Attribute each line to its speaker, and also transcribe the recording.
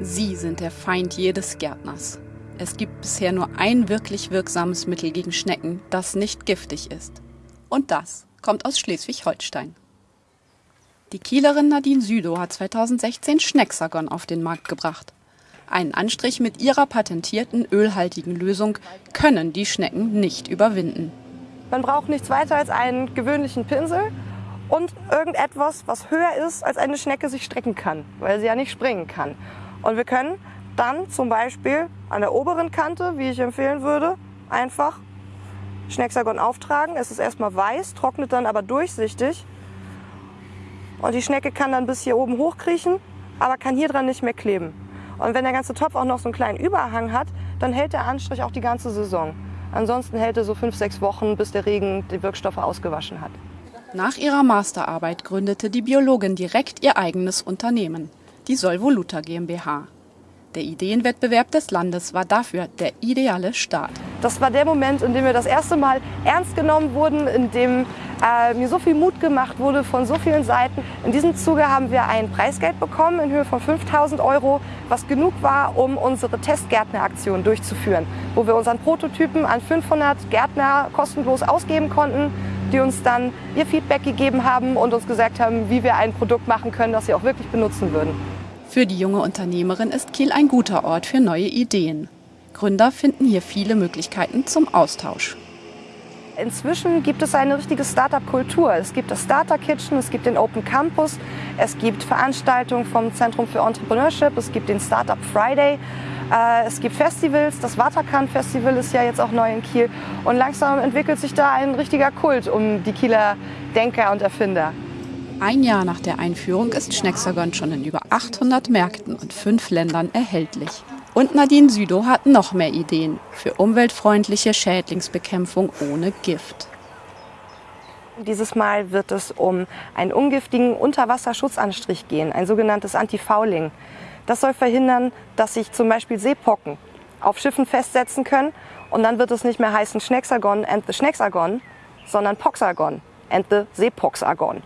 Speaker 1: Sie sind der Feind jedes Gärtners. Es gibt bisher nur ein wirklich wirksames Mittel gegen Schnecken, das nicht giftig ist. Und das kommt aus Schleswig-Holstein. Die Kielerin Nadine Südow hat 2016 Schnecksagon auf den Markt gebracht. Einen Anstrich mit ihrer patentierten ölhaltigen Lösung können die Schnecken nicht überwinden.
Speaker 2: Man braucht nichts weiter als einen gewöhnlichen Pinsel und irgendetwas, was höher ist, als eine Schnecke sich strecken kann, weil sie ja nicht springen kann. Und wir können dann zum Beispiel an der oberen Kante, wie ich empfehlen würde, einfach Schnecksagon auftragen. Es ist erstmal weiß, trocknet dann aber durchsichtig. Und die Schnecke kann dann bis hier oben hochkriechen, aber kann hier dran nicht mehr kleben. Und wenn der ganze Topf auch noch so einen kleinen Überhang hat, dann hält der Anstrich auch die ganze Saison. Ansonsten hält er so fünf, sechs Wochen, bis der Regen die Wirkstoffe ausgewaschen hat.
Speaker 1: Nach ihrer Masterarbeit gründete die Biologin direkt ihr eigenes Unternehmen, die Solvoluta GmbH. Der Ideenwettbewerb des Landes war dafür der ideale Start.
Speaker 2: Das war der Moment, in dem wir das erste Mal ernst genommen wurden, in dem äh, mir so viel Mut gemacht wurde von so vielen Seiten. In diesem Zuge haben wir ein Preisgeld bekommen in Höhe von 5000 Euro, was genug war, um unsere Testgärtneraktion durchzuführen, wo wir unseren Prototypen an 500 Gärtner kostenlos ausgeben konnten, die uns dann ihr Feedback gegeben haben und uns gesagt haben, wie wir ein Produkt machen können, das sie auch wirklich benutzen würden.
Speaker 1: Für die junge Unternehmerin ist Kiel ein guter Ort für neue Ideen. Gründer finden hier viele Möglichkeiten zum Austausch.
Speaker 2: Inzwischen gibt es eine richtige Startup-Kultur. Es gibt das Starter Kitchen, es gibt den Open Campus, es gibt Veranstaltungen vom Zentrum für Entrepreneurship, es gibt den Startup Friday, äh, es gibt Festivals. Das Waterkan Festival ist ja jetzt auch neu in Kiel. Und langsam entwickelt sich da ein richtiger Kult um die Kieler Denker und Erfinder.
Speaker 1: Ein Jahr nach der Einführung ist Schnecksagon schon in über 800 Märkten und fünf Ländern erhältlich. Und Nadine Südow hat noch mehr Ideen für umweltfreundliche Schädlingsbekämpfung ohne Gift.
Speaker 2: Dieses Mal wird es um einen ungiftigen Unterwasserschutzanstrich gehen, ein sogenanntes Antifouling. Das soll verhindern, dass sich zum Beispiel Seepocken auf Schiffen festsetzen können und dann wird es nicht mehr heißen Schnecksagon and the Schnecksagon, sondern Poxagon and the Seepoxagon.